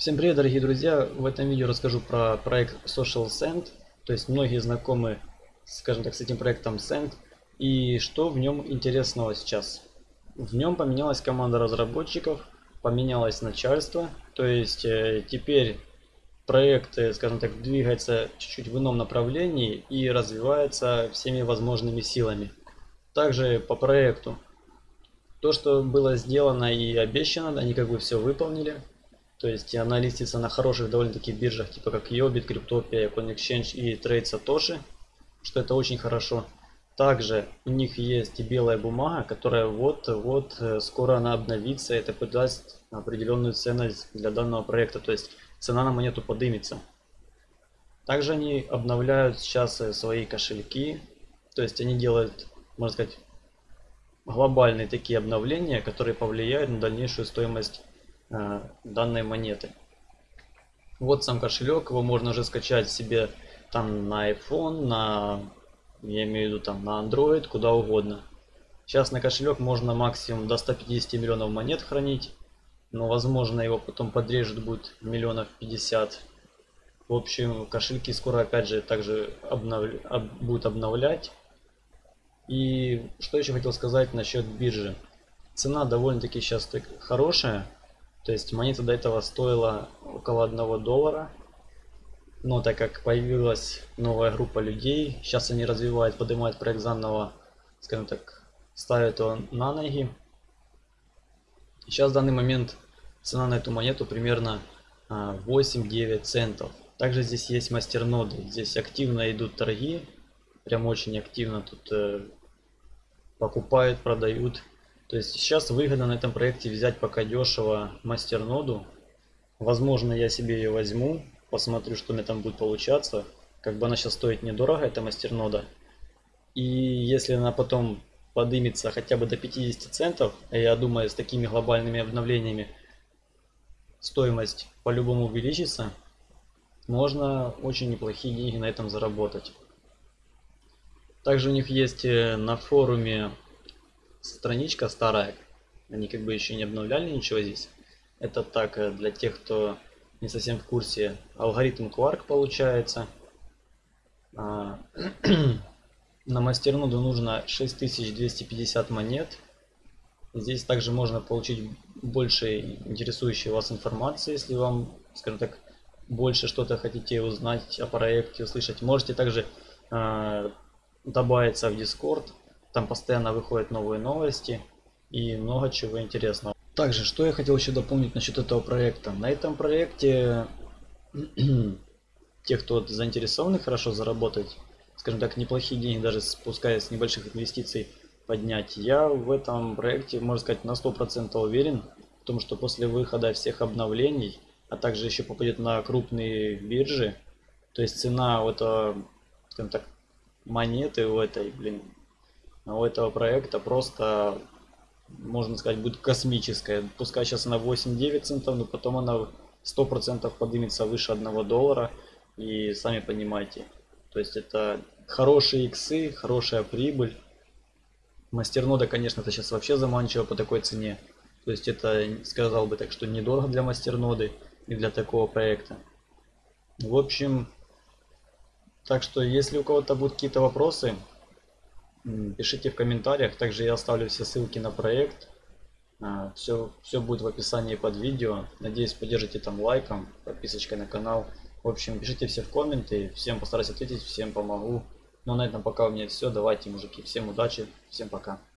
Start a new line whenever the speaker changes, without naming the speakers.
Всем привет, дорогие друзья! В этом видео расскажу про проект Social Send. То есть многие знакомы, скажем так, с этим проектом Send. И что в нем интересного сейчас? В нем поменялась команда разработчиков, поменялось начальство. То есть э, теперь проект, э, скажем так, двигается чуть-чуть в ином направлении и развивается всеми возможными силами. Также по проекту. То, что было сделано и обещано, они как бы все выполнили. То есть она листится на хороших довольно-таки биржах, типа как Yobit, Cryptopia, CoinExchange и Trade Satoshi, что это очень хорошо. Также у них есть белая бумага, которая вот-вот э, скоро она обновится, это подаст определенную ценность для данного проекта, то есть цена на монету подымется. Также они обновляют сейчас э, свои кошельки, то есть они делают, можно сказать, глобальные такие обновления, которые повлияют на дальнейшую стоимость данной монеты. Вот сам кошелек, его можно уже скачать себе там на iPhone, на, я имею в виду там на Android, куда угодно. Сейчас на кошелек можно максимум до 150 миллионов монет хранить, но возможно его потом подрежут будет миллионов 50. В общем, кошельки скоро опять же также обнов... об... будут обновлять. И что еще хотел сказать насчет биржи. Цена довольно-таки сейчас так хорошая. То есть монета до этого стоила около 1 доллара. Но так как появилась новая группа людей, сейчас они развивают, поднимают проект заново, скажем так, ставят его на ноги. Сейчас в данный момент цена на эту монету примерно 8-9 а, центов. Также здесь есть мастерноды, здесь активно идут торги, прям очень активно тут э, покупают, продают. То есть сейчас выгодно на этом проекте взять пока дешево мастерноду. Возможно я себе ее возьму, посмотрю что меня там будет получаться. Как бы она сейчас стоит недорого, эта мастернода. И если она потом подымется хотя бы до 50 центов, я думаю с такими глобальными обновлениями стоимость по-любому увеличится, можно очень неплохие деньги на этом заработать. Также у них есть э, на форуме страничка старая. Они как бы еще не обновляли ничего здесь. Это так, э, для тех, кто не совсем в курсе. Алгоритм Quark получается. А, на мастерноду нужно 6250 монет. Здесь также можно получить больше интересующей вас информации, если вам, скажем так, больше что-то хотите узнать о проекте, услышать. Можете также э, добавиться в Discord. Там постоянно выходят новые новости и много чего интересного. Также, что я хотел еще дополнить насчет этого проекта. На этом проекте те, кто заинтересованы хорошо заработать, скажем так, неплохие деньги, даже спускаясь с небольших инвестиций, поднять, я в этом проекте, можно сказать, на 100% уверен, в том, что после выхода всех обновлений, а также еще попадет на крупные биржи, то есть цена вот, скажем так, монеты у этой, блин, у этого проекта просто, можно сказать, будет космическая. Пускай сейчас она 8-9 центов, но потом она 100% поднимется выше 1 доллара. И сами понимаете, то есть это хорошие иксы, хорошая прибыль. Мастернода, конечно, это сейчас вообще заманчиво по такой цене. То есть это, сказал бы так, что недорого для мастерноды и для такого проекта. В общем, так что если у кого-то будут какие-то вопросы, Пишите в комментариях, также я оставлю все ссылки на проект. Все, а, все будет в описании под видео. Надеюсь, поддержите там лайком, подписочкой на канал. В общем, пишите все в комменты. Всем постараюсь ответить, всем помогу. Ну, на этом пока у меня все. Давайте, мужики, всем удачи, всем пока.